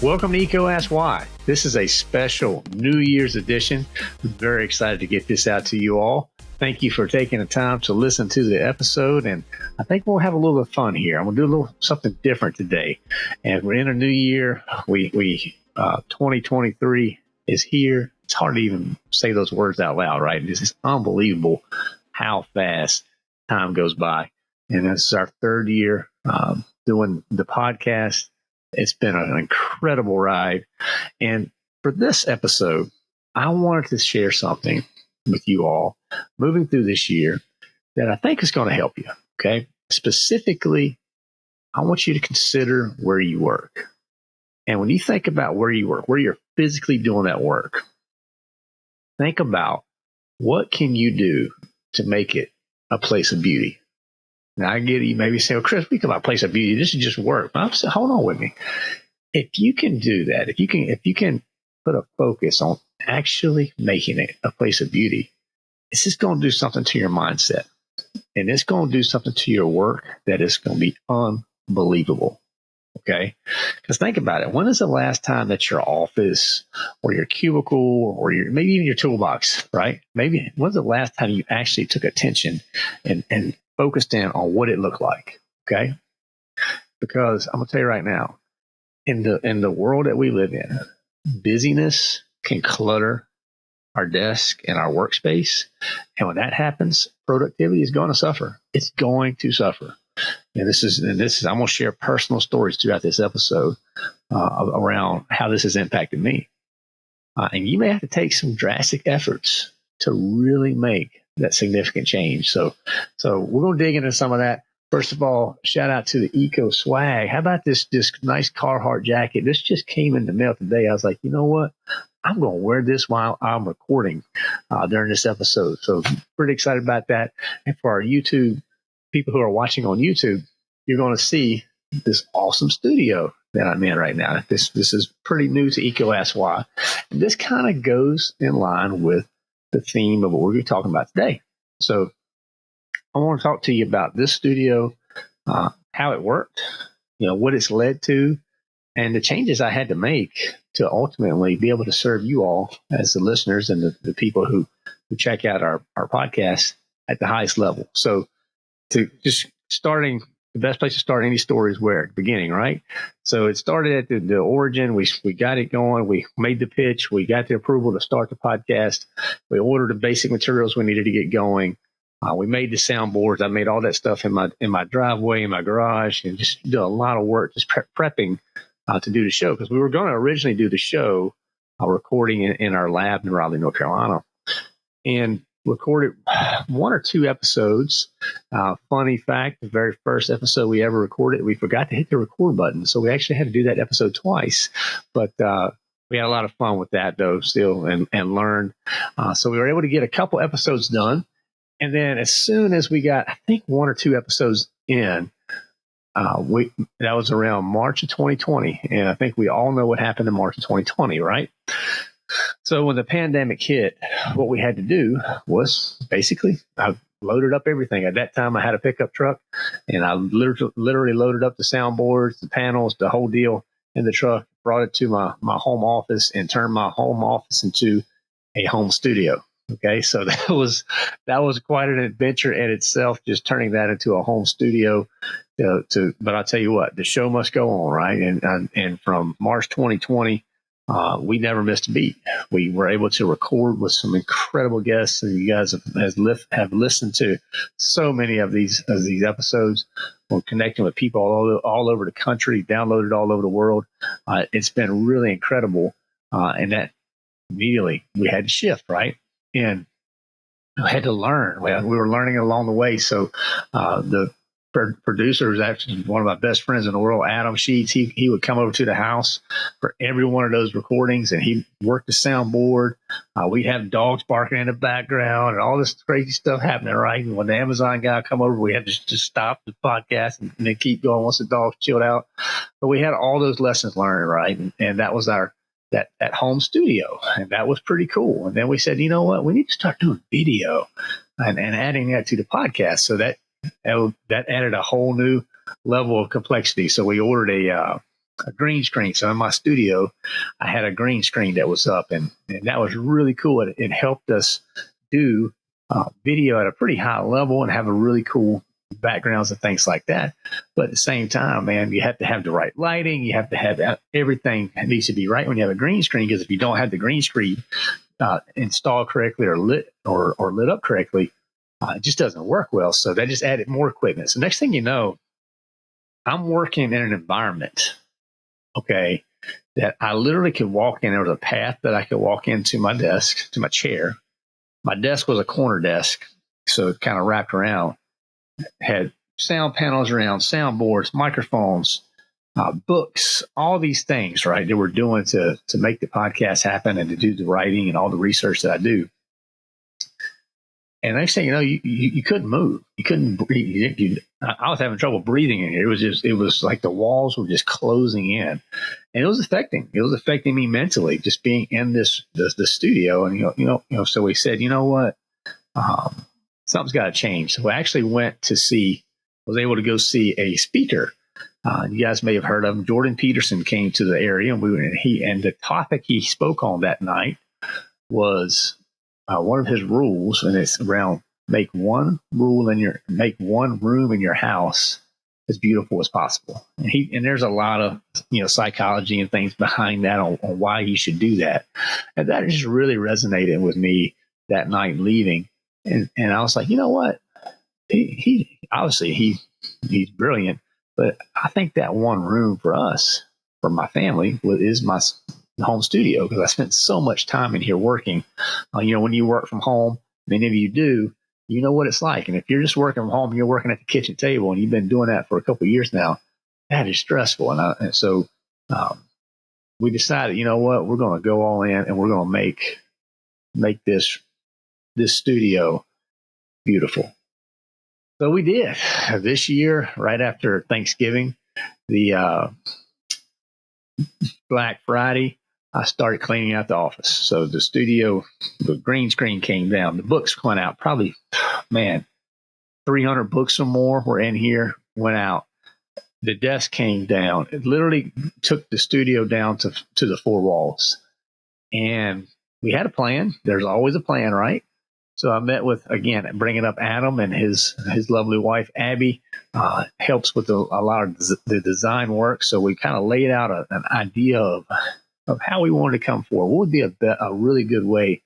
Welcome to EECO Ask Why. This is a special New Year's edition. I'm very excited to get this out to you all. Thank you for taking the time to listen to the episode, and I think we'll have a little bit of fun here. I'm gonna do a little something different today, and we're in a new year. We we uh, 2023 is here. It's hard to even say those words out loud, right? It's unbelievable how fast time goes by, and this is our third year um, doing the podcast. It's been an incredible ride, and for this episode, I wanted to share something with you all moving through this year that I think is going to help you. Okay. Specifically, I want you to consider where you work. And when you think about where you work, where you're physically doing that work, think about what can you do to make it a place of beauty. Now I get it. You maybe say, well, Chris, we talk about place of beauty. This is just work. I'm saying, hold on with me. If you can do that, if you can, if you can put a focus on actually making it a place of beauty, it's just going to do something to your mindset. And it's going to do something to your work that is going to be unbelievable. Okay. Because think about it. When is the last time that your office or your cubicle or your maybe even your toolbox, right? Maybe when's the last time you actually took attention and, and focused in on what it looked like? Okay. Because I'm gonna tell you right now, in the in the world that we live in, busyness can clutter our desk and our workspace. And when that happens, productivity is going to suffer. It's going to suffer. And this is, and this is, I'm going to share personal stories throughout this episode uh, around how this has impacted me. Uh, and you may have to take some drastic efforts to really make that significant change. So, so we're going to dig into some of that. First of all, shout out to the EECO Swag. How about this this nice Carhartt jacket? This just came in the mail today. I was like, you know what? I'm going to wear this while I'm recording uh, during this episode. So pretty excited about that. And for our YouTube people who are watching on YouTube, you're going to see this awesome studio that I'm in right now. This this is pretty new to EECO Why. And this kind of goes in line with the theme of what we're talking about today. So I want to talk to you about this studio, uh, how it worked, you know, what it's led to, and the changes I had to make to ultimately be able to serve you all as the listeners and the, the people who, who check out our, our podcast at the highest level. So to just starting the best place to start any story is where beginning, right? So it started at the, the origin. We we got it going. We made the pitch. We got the approval to start the podcast. We ordered the basic materials we needed to get going. Uh, we made the soundboards. I made all that stuff in my in my driveway, in my garage, and just did a lot of work just pre- prepping uh, to do the show because we were going to originally do the show uh, recording in, in, our lab in Raleigh, North Carolina, and recorded one or two episodes. Uh, funny fact: the very first episode we ever recorded, we forgot to hit the record button, so we actually had to do that episode twice. But uh, we had a lot of fun with that, though, still, and and learned. Uh, so we were able to get a couple episodes done. And then as soon as we got, I think one or two episodes in, uh, we that was around March of 2020, and I think we all know what happened in March of 2020, right? So when the pandemic hit, what we had to do was basically I loaded up everything. At that time, I had a pickup truck, and I literally, literally loaded up the soundboards, the panels, the whole deal in the truck, brought it to my my home office, and turned my home office into a home studio. Okay, so that was that was quite an adventure in itself, just turning that into a home studio. To, to but I'll tell you what, the show must go on, right? And and, and from March 2020, uh, we never missed a beat. We were able to record with some incredible guests, and you guys have lift, have listened to so many of these of these episodes. We're connecting with people all, all over the country, downloaded all over the world. Uh, it's been really incredible, uh, and that immediately we had to shift, right? and I had to learn. We were learning along the way. So uh, the producer was actually one of my best friends in the world, Adam Sheets. He he would come over to the house for every one of those recordings, and he worked the soundboard. Uh, we'd have dogs barking in the background and all this crazy stuff happening. Right, and when the Amazon guy come over, we had to just stop the podcast and, and then keep going once the dogs chilled out. But we had all those lessons learned, right, and, and that was our that that home studio, and that was pretty cool. And then we said, you know what, we need to start doing video and, and adding that to the podcast. So that that added a whole new level of complexity. So we ordered a, uh, a green screen. So in my studio, I had a green screen that was up, and, and that was really cool. It, it helped us do uh, video at a pretty high level and have a really cool backgrounds and things like that. But at the same time, man, you have to have the right lighting. You have to have everything needs to be right when you have a green screen. Because if you don't have the green screen uh, installed correctly or lit or, or lit up correctly, uh, it just doesn't work well. So they just added more equipment. So next thing you know, I'm working in an environment, okay, that I literally could walk in. There was a path that I could walk into my desk, to my chair. My desk was a corner desk, so it kind of wrapped around had sound panels around, soundboards, microphones, uh, books, all these things, right? That we're doing to to make the podcast happen and to do the writing and all the research that I do. And next thing you know, you, you, you couldn't move. You couldn't breathe. You, I was having trouble breathing in here. It was just, it was like the walls were just closing in, and it was affecting. It was affecting me mentally, just being in this the, the studio. And you know, you know, you know. So we said, you know what? Um, something's got to change. So I actually went to see, was able to go see a speaker. Uh, you guys may have heard of him. Jordan Peterson came to the area, and we and he and the topic he spoke on that night was uh, one of his rules, and it's around make one rule in your make one room in your house as beautiful as possible. And he and there's a lot of you know psychology and things behind that on, on why he should do that, and that just really resonated with me that night leaving. And and I was like, you know what? He, he obviously he he's brilliant, but I think that one room for us, for my family, is my home studio because I spent so much time in here working. Uh, you know, when you work from home, many of you do, you know what it's like. And if you're just working from home, you're working at the kitchen table, and you've been doing that for a couple years now, that is stressful. And, I, and so um, we decided, you know what, we're going to go all in, and we're going to make make this this studio beautiful. So we did this year, right after Thanksgiving, the uh, Black Friday. I started cleaning out the office. So the studio, the green screen came down. The books went out. Probably, man, 300 books or more were in here, went out. The desk came down. It literally took the studio down to, to the four walls. And we had a plan. There's always a plan, right? So I met with again, bringing up Adam and his his lovely wife Abby uh, helps with the, a lot of the design work. So we kind of laid out a, an idea of of how we wanted to come forward. What would be a, a really good way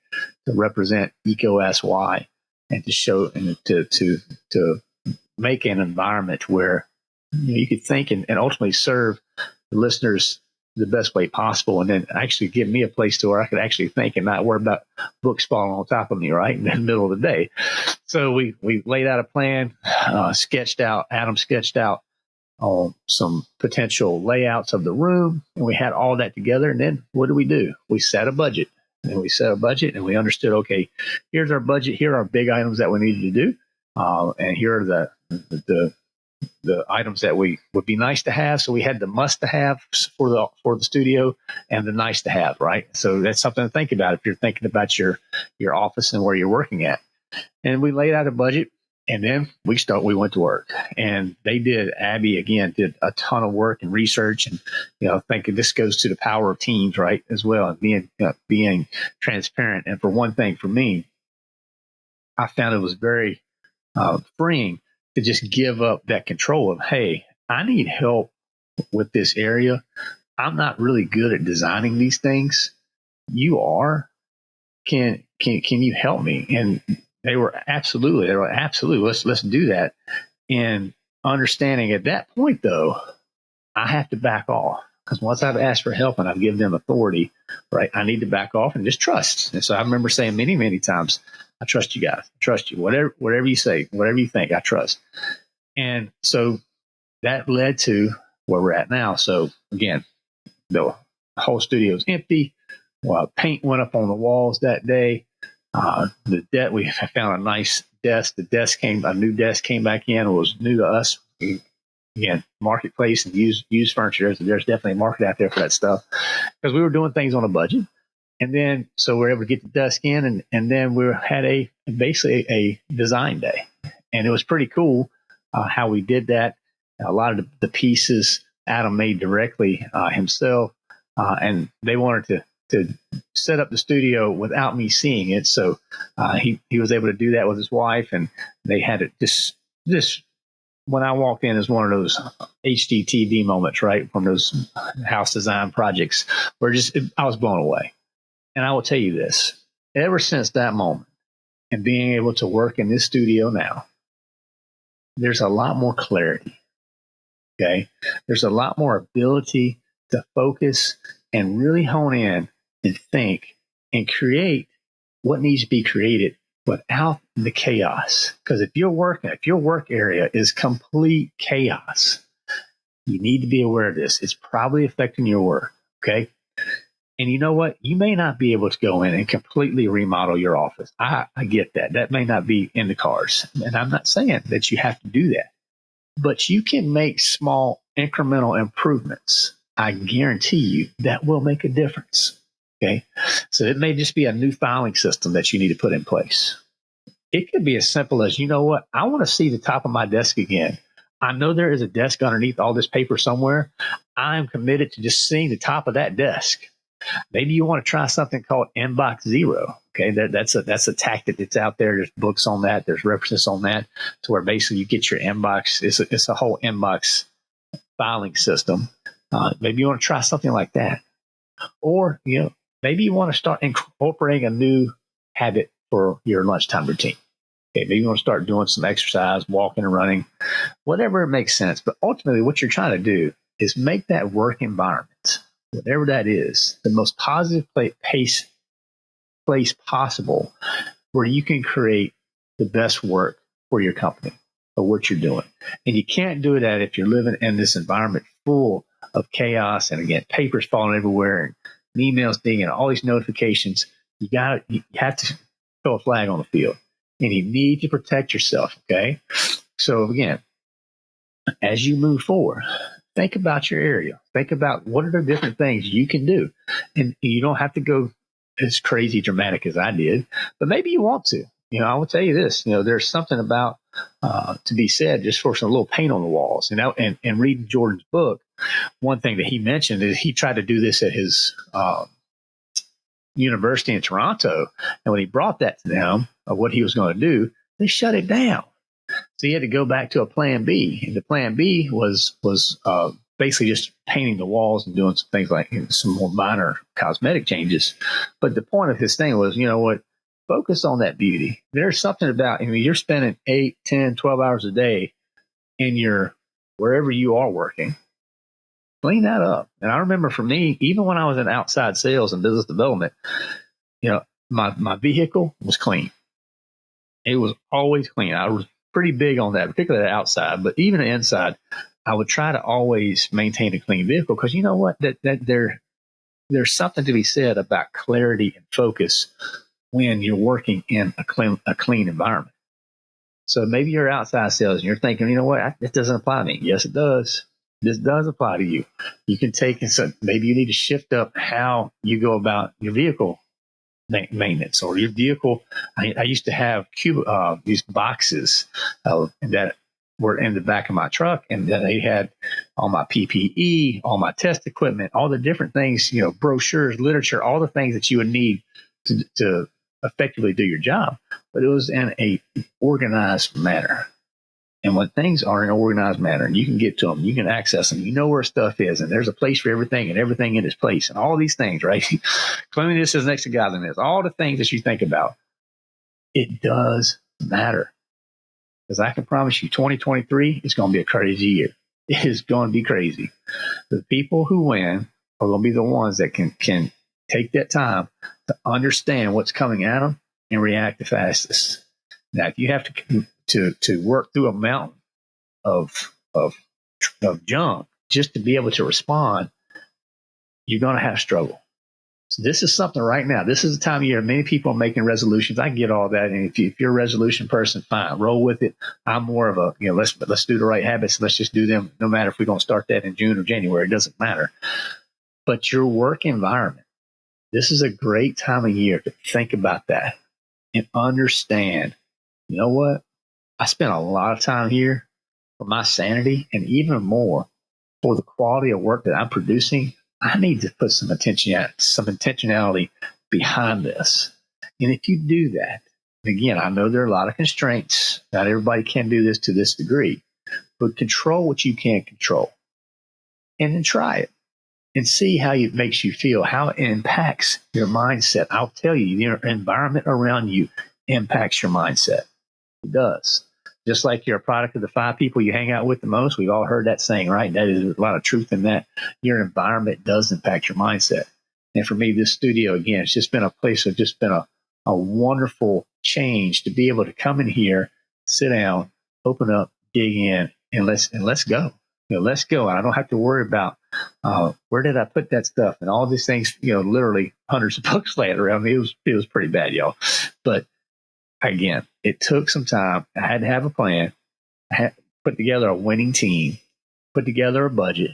to represent EECO SY and to show and to to to make an environment where you, know, you could think and, and ultimately serve the listeners the best way possible and then actually give me a place to where I could actually think and not worry about books falling on top of me right in the middle of the day. So we, we laid out a plan, uh, sketched out, Adam sketched out on um, some potential layouts of the room and we had all that together. And then what do we do? We set a budget and we set a budget and we understood, okay, here's our budget. Here are our big items that we needed to do. Uh, and here are the, the the items that we would be nice to have. So we had the must to have for the for the studio and the nice to have, right? So that's something to think about if you're thinking about your your office and where you're working at. And we laid out a budget and then we start we went to work and they did abby again did a ton of work and research and you know thinking this goes to the power of teams right as well and being being transparent and for one thing for me i found it was very uh, freeing to just give up that control of, hey, I need help with this area. I'm not really good at designing these things. You are. Can can can you help me? And they were absolutely, they were absolutely, let's let's do that. And understanding at that point though, I have to back off. Because once I've asked for help and I've given them authority, right, I need to back off and just trust. And so I remember saying many, many times, I trust you guys. I trust you. Whatever whatever you say, whatever you think, I trust. And so that led to where we're at now. So again, the whole studio is empty. Well, paint went up on the walls that day. Uh, the debt we found a nice desk. The desk came a new desk came back in. It was new to us. Again, marketplace and used used furniture. There's, there's definitely a market out there for that stuff because we were doing things on a budget. And then, so we are able to get the desk in, and, and then we had a basically a design day, and it was pretty cool uh, how we did that. A lot of the, the pieces Adam made directly uh, himself, uh, and they wanted to to set up the studio without me seeing it. So uh, he he was able to do that with his wife, and they had it just this when I walked in is one of those HGTV moments, right, from those house design projects where just I was blown away. And I will tell you this: ever since that moment, and being able to work in this studio now, there's a lot more clarity. Okay, there's a lot more ability to focus and really hone in and think and create what needs to be created without the chaos. Because if your work, if your work area is complete chaos, you need to be aware of this. It's probably affecting your work. Okay. And you know what? You may not be able to go in and completely remodel your office. I, I get that. That may not be in the cards. And I'm not saying that you have to do that, but you can make small incremental improvements. I guarantee you that will make a difference. Okay. So it may just be a new filing system that you need to put in place. It could be as simple as, you know what? I want to see the top of my desk again. I know there is a desk underneath all this paper somewhere. I am committed to just seeing the top of that desk. Maybe you want to try something called inbox zero. Okay, that, that's a that's a tactic that's out there. There's books on that. There's references on that to where basically you get your inbox. It's a, it's a whole inbox filing system. Uh, maybe you want to try something like that, or you know maybe you want to start incorporating a new habit for your lunchtime routine. Okay, maybe you want to start doing some exercise, walking and running, whatever makes sense. But ultimately, what you're trying to do is make that work environment, whatever that is, the most positive place, place possible where you can create the best work for your company or what you're doing. And you can't do that if you're living in this environment full of chaos and again, papers falling everywhere and emails dinging, all these notifications. You got you have to throw a flag on the field, and you need to protect yourself. Okay, so again, as you move forward, think about your area. Think about what are the different things you can do, and you don't have to go as crazy dramatic as I did, but maybe you want to. You know, I will tell you this. You know, there's something about uh, to be said just for some little paint on the walls. You know, and, and reading Jordan's book, one thing that he mentioned is he tried to do this at his uh, university in Toronto, and when he brought that to them of what he was going to do, they shut it down. So he had to go back to a plan B, and the plan B was was uh, basically just painting the walls and doing some things like you know, some more minor cosmetic changes. But the point of his thing was, you know what? Focus on that beauty. There's something about, I mean, you're spending 8, 10, 12 hours a day in your wherever you are working clean that up. And I remember for me, even when I was in outside sales and business development, you know, my, my vehicle was clean. It was always clean. I was pretty big on that, particularly the outside, but even the inside, I would try to always maintain a clean vehicle because you know what? That, that there, there's something to be said about clarity and focus when you're working in a clean, a clean environment. So maybe you're outside sales and you're thinking, you know what? It doesn't apply to me. Yes, it does this does apply to you. You can take and so maybe you need to shift up how you go about your vehicle maintenance or your vehicle. I, I used to have cube uh, these boxes uh, that were in the back of my truck, and they had all my PPE, all my test equipment, all the different things, you know, brochures, literature, all the things that you would need to, to effectively do your job. But it was in a organized manner. And when things are in an organized manner and you can get to them, you can access them, you know where stuff is, and there's a place for everything and everything in its place, and all these things, right? Cleanliness is next to godliness. All the things that you think about, it does matter. Because I can promise you, 2023 is going to be a crazy year. It is going to be crazy. The people who win are going to be the ones that can can take that time to understand what's coming at them and react the fastest. Now, if you have to to to work through a mountain of of of junk just to be able to respond, you're going to have struggle. So this is something right now. This is the time of year many people are making resolutions. I get all that, and if, you, if you're a resolution person, fine, roll with it. I'm more of a you know let's let's do the right habits. Let's just do them. No matter if we're going to start that in June or January, it doesn't matter. But your work environment, this is a great time of year to think about that and understand. You know what? I spent a lot of time here. for my sanity, and even more for the quality of work that I'm producing, I need to put some attention, at some intentionality behind this. And if you do that, again, I know there are a lot of constraints. Not everybody can do this to this degree, but control what you can control and then try it and see how it makes you feel, how it impacts your mindset. I'll tell you, your environment around you impacts your mindset. Does. Just like you're a product of the five people you hang out with the most. We've all heard that saying, right? That is a lot of truth in that. Your environment does impact your mindset. And for me, this studio, again, it's just been a place of just been a, a wonderful change to be able to come in here, sit down, open up, dig in, and let's and let's go. You know, let's go. And I don't have to worry about uh, where did I put that stuff and all these things. You know, literally hundreds of books laying around. It was it was pretty bad, y'all. But again, it took some time. I had to have a plan. I had put together a winning team, put together a budget,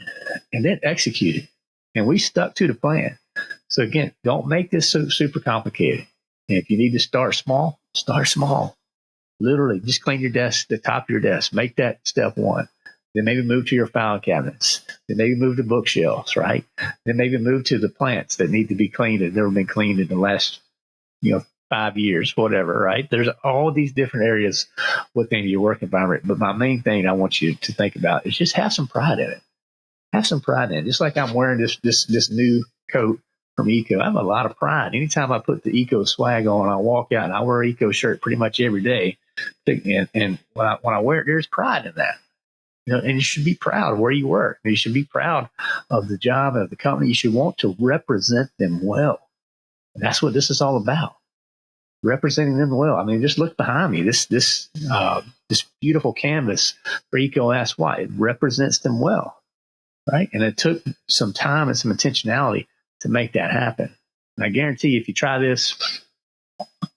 and then execute it. And we stuck to the plan. So again, don't make this so super complicated. And if you need to start small, start small. Literally, just clean your desk, the top of your desk. Make that step one. Then maybe move to your file cabinets. Then maybe move to bookshelves, right? Then maybe move to the plants that need to be cleaned and never been cleaned in the last, you know, five years, whatever, right? There's all these different areas within your work environment. But my main thing I want you to think about is just have some pride in it. Have some pride in it. Just like I'm wearing this this this new coat from EECO. I have a lot of pride. Anytime I put the EECO swag on, I walk out and I wear EECO shirt pretty much every day. And, and when I when I wear it, there's pride in that. You know, and you should be proud of where you work. You should be proud of the job of the company. You should want to represent them well. And that's what this is all about. Representing them well. I mean, just look behind me. This this uh, this beautiful canvas for EECO Ask Why. It represents them well, right? And it took some time and some intentionality to make that happen. And I guarantee you, if you try this,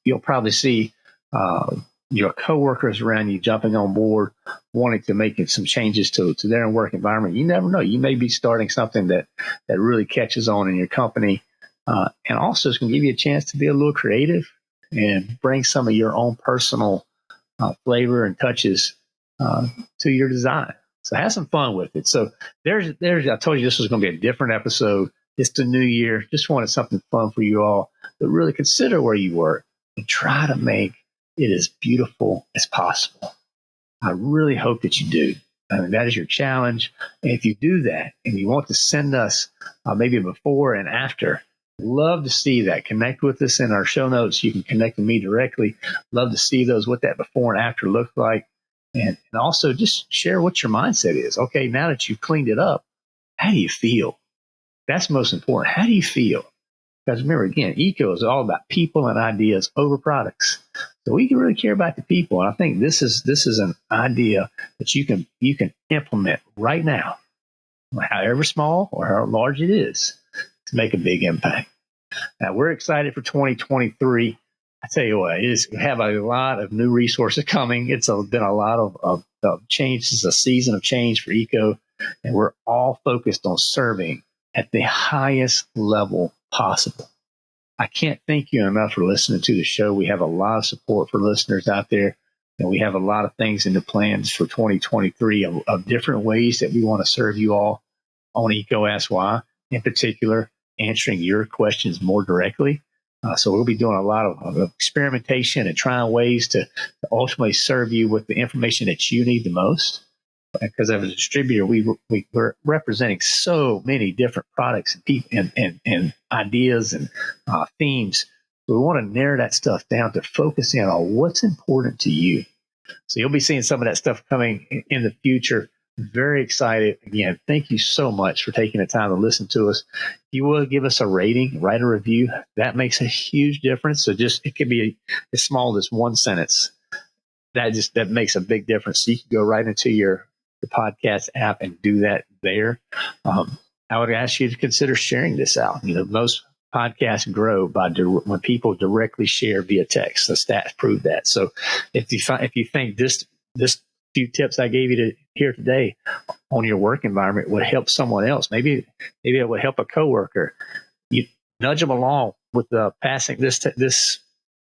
you'll probably see uh, your coworkers around you jumping on board, wanting to make some changes to, to their work environment. You never know. You may be starting something that, that really catches on in your company. Uh, and also it's going to give you a chance to be a little creative and bring some of your own personal uh, flavor and touches uh, to your design. So have some fun with it. So there's, there's, I told you this was going to be a different episode. It's the new year. Just wanted something fun for you all. But really consider where you work and try to make it as beautiful as possible. I really hope that you do. I mean, that is your challenge. And if you do that and you want to send us uh, maybe before and after, love to see that. Connect with us in our show notes. You can connect with me directly. Love to see those, what that before and after look like. And, and also just share what your mindset is. Okay, now that you've cleaned it up, how do you feel? That's most important. How do you feel? Because remember, again, EECO is all about people and ideas over products. So we can really care about the people. And I think this is this is an idea that you can you can implement right now, however small or how large it is, to make a big impact. Now we're excited for 2023. I tell you what, it is we have a lot of new resources coming. It's a, been a lot of, of, of change. This is a season of change for EECO, and we're all focused on serving at the highest level possible. I can't thank you enough for listening to the show. We have a lot of support for listeners out there, and we have a lot of things in the plans for 2023 of, of different ways that we want to serve you all on EECO Ask Why, in particular, answering your questions more directly. Uh, so we'll be doing a lot of, of, experimentation and trying ways to, to ultimately serve you with the information that you need the most because as a distributor, we, we we're representing so many different products and and, and, and ideas and uh, themes. We want to narrow that stuff down to focus in on what's important to you. So you'll be seeing some of that stuff coming in, in the future. Very excited. Again, thank you so much for taking the time to listen to us. You will give us a rating, write a review. That makes a huge difference. So just it can be as small as one sentence. That just that makes a big difference. So you can go right into your the podcast app and do that there. Um, I would ask you to consider sharing this out. You know, most podcasts grow by di- when people directly share via text. The stats prove that. So if you find, if you think this this few tips I gave you to here today on your work environment would help someone else, maybe maybe it would help a coworker. You nudge them along with uh, passing this t- this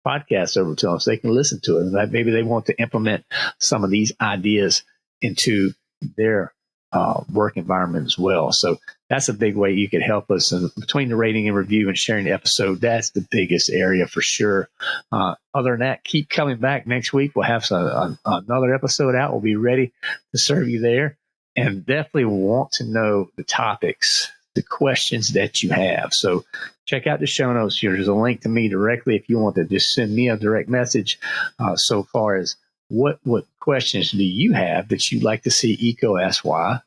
podcast over to them so they can listen to it. And maybe they want to implement some of these ideas into their uh, work environment as well. So that's a big way you could help us. And between the rating and review and sharing the episode, that's the biggest area for sure. Uh, other than that, keep coming back next week. We'll have some, uh, another episode out. We'll be ready to serve you there and definitely want to know the topics, the questions that you have. So check out the show notes here. There's a link to me directly if you want to just send me a direct message uh, so far as what what questions do you have that you'd like to see Why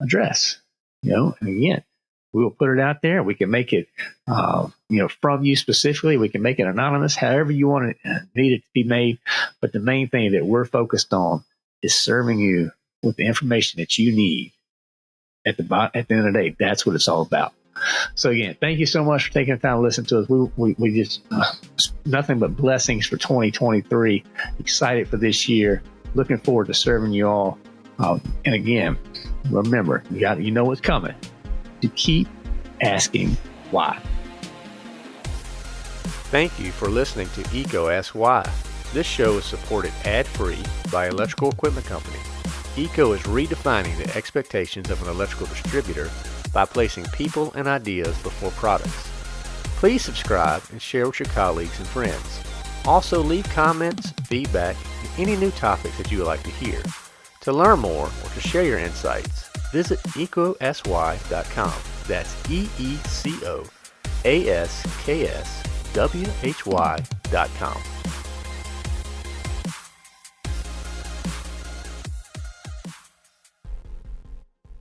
address? You know, and again, we will put it out there. We can make it, uh, you know, from you specifically. We can make it anonymous, however you want it, uh, need it to be made. But the main thing that we're focused on is serving you with the information that you need at the at the end of the day. That's what it's all about. So again, thank you so much for taking the time to listen to us. We we, we just uh, nothing but blessings for 2023. Excited for this year. Looking forward to serving you all. Um, and again, remember, you got you know what's coming. To keep asking why. Thank you for listening to EECO Ask Why. This show is supported ad-free by Electrical Equipment Company. EECO is redefining the expectations of an electrical distributor by placing people and ideas before products. Please subscribe and share with your colleagues and friends. Also leave comments, feedback, and any new topics that you would like to hear. To learn more or to share your insights, visit eecoaskswhy.com. That's E-E-C-O-A-S-K-S-W-H-Y.com.